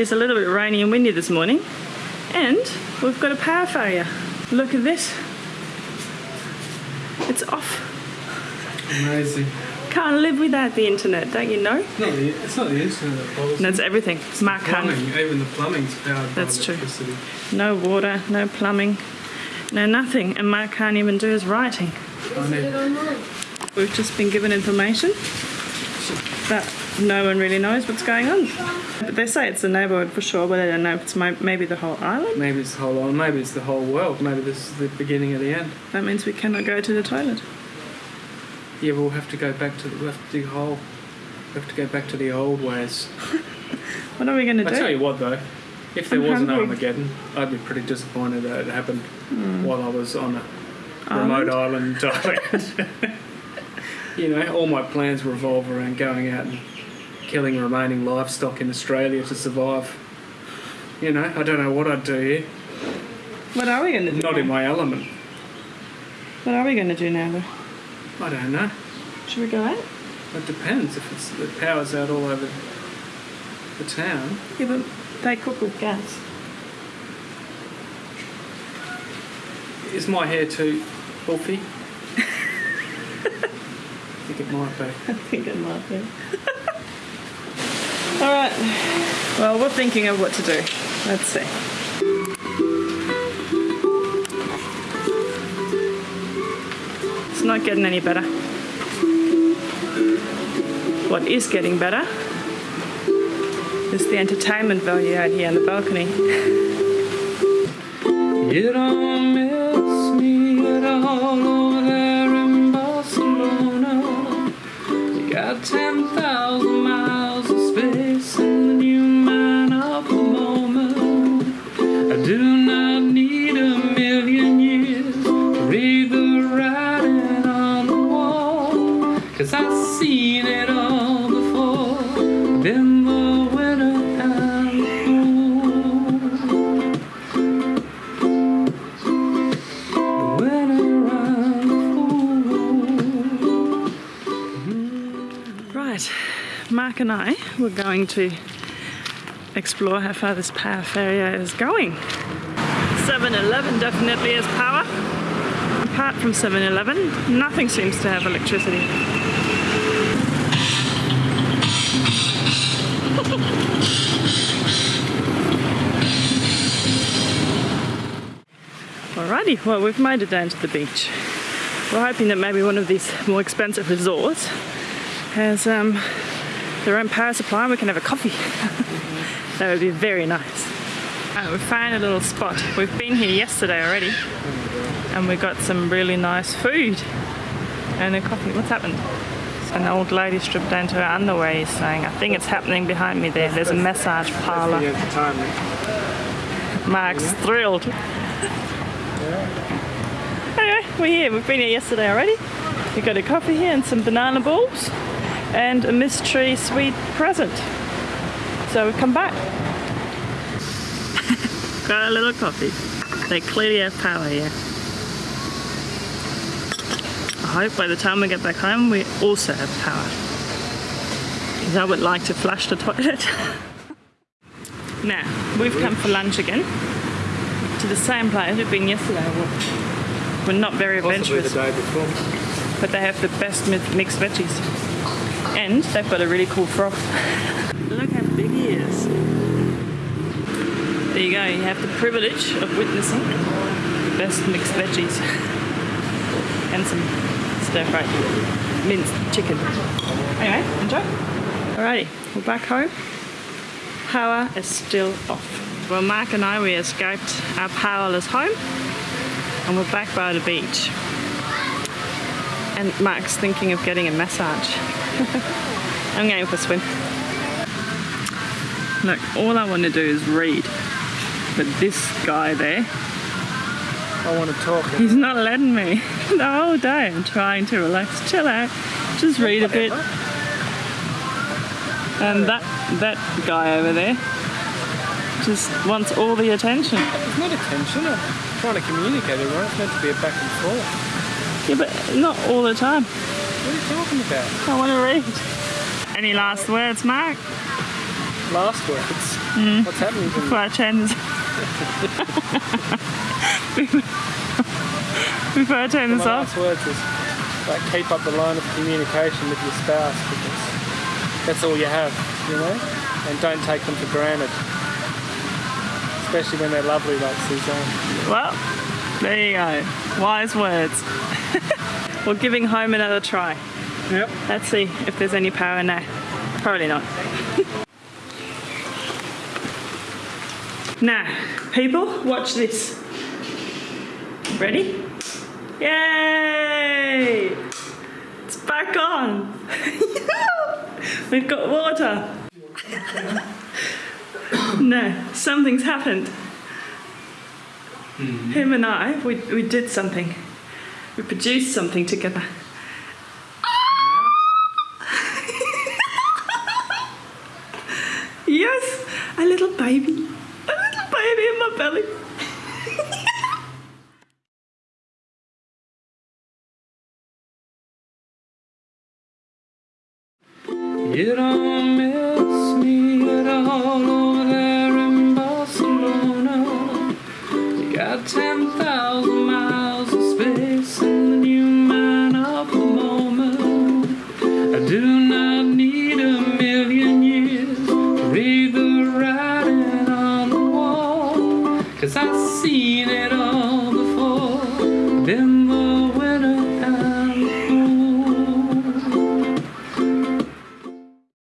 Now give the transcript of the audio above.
Is a little bit rainy and windy this morning, and we've got a power failure. Look at this. It's off. Amazing. Can't live without the internet, don't you know? It's not the, it's not the internet that bothers No, me. it's everything. Mark plumbing. Even the plumbing's powered That's by true. electricity. No water, no plumbing, no nothing, and Mark can't even do his writing. We've just been given information that no one really knows what's going on. But they say it's the neighbourhood for sure, but I don't know if it's my, maybe the whole island. maybe it's the whole island. Maybe it's the whole world. Maybe this is the beginning of the end. That means we cannot go to the toilet. Yeah, we'll have to go back to the, we'll have to dig a hole. We have to go back to the old ways. What are we going to do? I tell you what, though, if there I'm was an hungry. Armageddon, I'd be pretty disappointed that it happened hmm. while I was on a. Island? remote island Thailand. you know, all my plans revolve around going out and killing remaining livestock in Australia to survive. You know, I don't know what I'd do here. What are we going to do? Not in my element. What are we going to do now, though? I don't know. Should we go out? It depends if it's the power's out all over the town. Yeah, but they cook with gas. Is my hair too puffy? I think it might be. I think it might be. All right. Well, we're thinking of what to do. Let's see. It's not getting any better. What is getting better is the entertainment value out here on the balcony. You don't And I were going to explore how far this power failure is going. 7 Eleven definitely has power. Apart from 7 Eleven, nothing seems to have electricity. Alrighty, well, we've made it down to the beach. We're hoping that maybe one of these more expensive resorts has um, their own power supply and we can have a coffee. that would be very nice. Uh, we found a little spot. We've been here yesterday already and we got some really nice food and a coffee. What's happened? An old lady stripped down to her underwear is saying, I think it's happening behind me there. There's a massage parlour. Mark's thrilled. Anyway, we're here. We've been here yesterday already. We got a coffee here and some banana balls and a mystery sweet present. So we've come back. got a little coffee. They clearly have power here. I hope by the time we get back home we also have power. Because I would like to flush the toilet. now, we've come for lunch again to the same place we've been yesterday. We're- We're not very adventurous, day before. but they have the best mixed veggies. And they've got a really cool frog. Look how big he is. There you go, you have the privilege of witnessing the best mixed veggies. and some stir fried minced chicken. Anyway, enjoy. Alrighty, we're back home. Power is still off. Well, Mark and I, we escaped our powerless home and we're back by the beach. And Mark's thinking of getting a massage. I'm going for a swim. Look, all I want to do is read. But this guy there, I want to talk. he's not letting me. The whole day I'm trying to relax, chill out, just read a bit. And that that guy over there just wants all the attention. It's not attention. I'm trying to communicate right? It's meant to be a back and forth. Yeah, but not all the time. What are you talking about? I want to read. Any last words, Mark? last words. Mm. What's happening to me? Before I turn this. Before I turn My this off. last words is like keep up the line of communication with your spouse because that's all you have, you know? And don't take them for granted. Especially when they're lovely like Suzanne. Well, there you go. Wise words. We're giving home another try. Yep. Let's see if there's any power in there. Probably not. now, people, watch this. Ready? Yay! It's back on. We've got water. no, something's happened. Hmm. Him and I, we, we did something. We produced something together. Yes, a little baby. A little baby in my belly. You don't seen it all.